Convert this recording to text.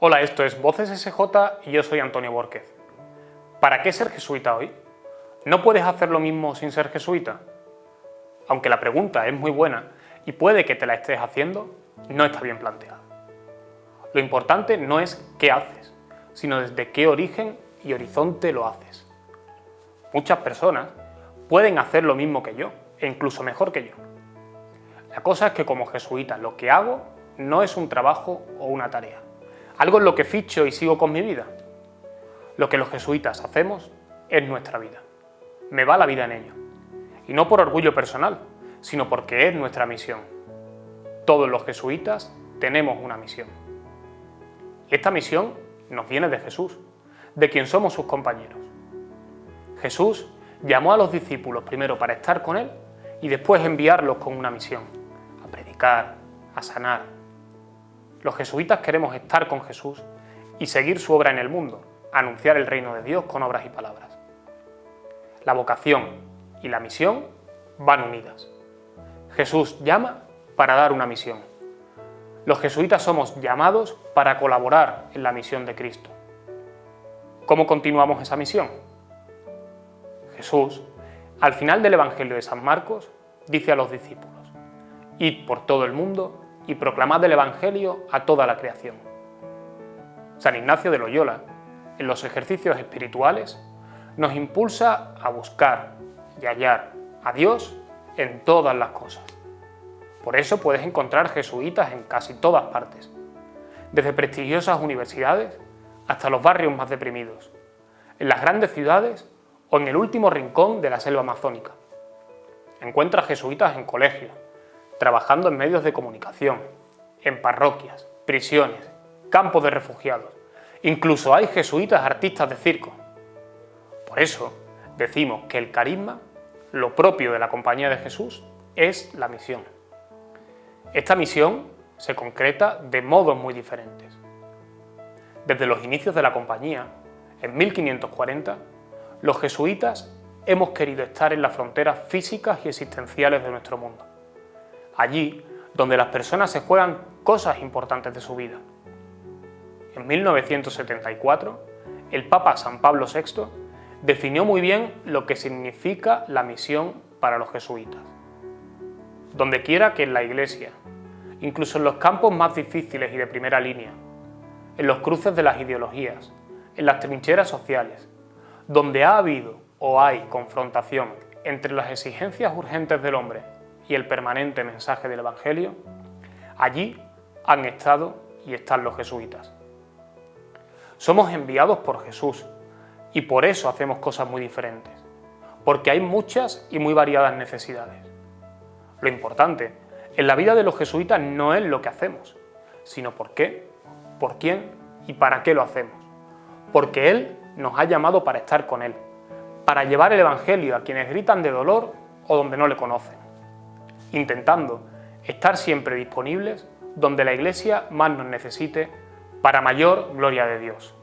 Hola, esto es Voces SJ y yo soy Antonio Borquez. ¿Para qué ser jesuita hoy? ¿No puedes hacer lo mismo sin ser jesuita? Aunque la pregunta es muy buena y puede que te la estés haciendo, no está bien planteada. Lo importante no es qué haces, sino desde qué origen y horizonte lo haces. Muchas personas pueden hacer lo mismo que yo, e incluso mejor que yo. La cosa es que como jesuita lo que hago no es un trabajo o una tarea, algo en lo que ficho y sigo con mi vida. Lo que los jesuitas hacemos es nuestra vida. Me va la vida en ello. Y no por orgullo personal, sino porque es nuestra misión. Todos los jesuitas tenemos una misión. Y esta misión nos viene de Jesús, de quien somos sus compañeros. Jesús llamó a los discípulos primero para estar con Él y después enviarlos con una misión, a predicar, a sanar, los jesuitas queremos estar con Jesús y seguir su obra en el mundo, anunciar el reino de Dios con obras y palabras. La vocación y la misión van unidas. Jesús llama para dar una misión. Los jesuitas somos llamados para colaborar en la misión de Cristo. ¿Cómo continuamos esa misión? Jesús, al final del Evangelio de San Marcos, dice a los discípulos, Id por todo el mundo y proclamad el Evangelio a toda la creación. San Ignacio de Loyola, en los ejercicios espirituales, nos impulsa a buscar y hallar a Dios en todas las cosas. Por eso puedes encontrar jesuitas en casi todas partes, desde prestigiosas universidades hasta los barrios más deprimidos, en las grandes ciudades o en el último rincón de la selva amazónica. Encuentras jesuitas en colegios, trabajando en medios de comunicación, en parroquias, prisiones, campos de refugiados. Incluso hay jesuitas artistas de circo. Por eso decimos que el carisma, lo propio de la Compañía de Jesús, es la misión. Esta misión se concreta de modos muy diferentes. Desde los inicios de la Compañía, en 1540, los jesuitas hemos querido estar en las fronteras físicas y existenciales de nuestro mundo allí donde las personas se juegan cosas importantes de su vida. En 1974, el Papa San Pablo VI definió muy bien lo que significa la misión para los jesuitas. Donde quiera que en la Iglesia, incluso en los campos más difíciles y de primera línea, en los cruces de las ideologías, en las trincheras sociales, donde ha habido o hay confrontación entre las exigencias urgentes del hombre y el permanente mensaje del Evangelio, allí han estado y están los jesuitas. Somos enviados por Jesús y por eso hacemos cosas muy diferentes, porque hay muchas y muy variadas necesidades. Lo importante en la vida de los jesuitas no es lo que hacemos, sino por qué, por quién y para qué lo hacemos. Porque Él nos ha llamado para estar con Él, para llevar el Evangelio a quienes gritan de dolor o donde no le conocen intentando estar siempre disponibles donde la Iglesia más nos necesite para mayor gloria de Dios.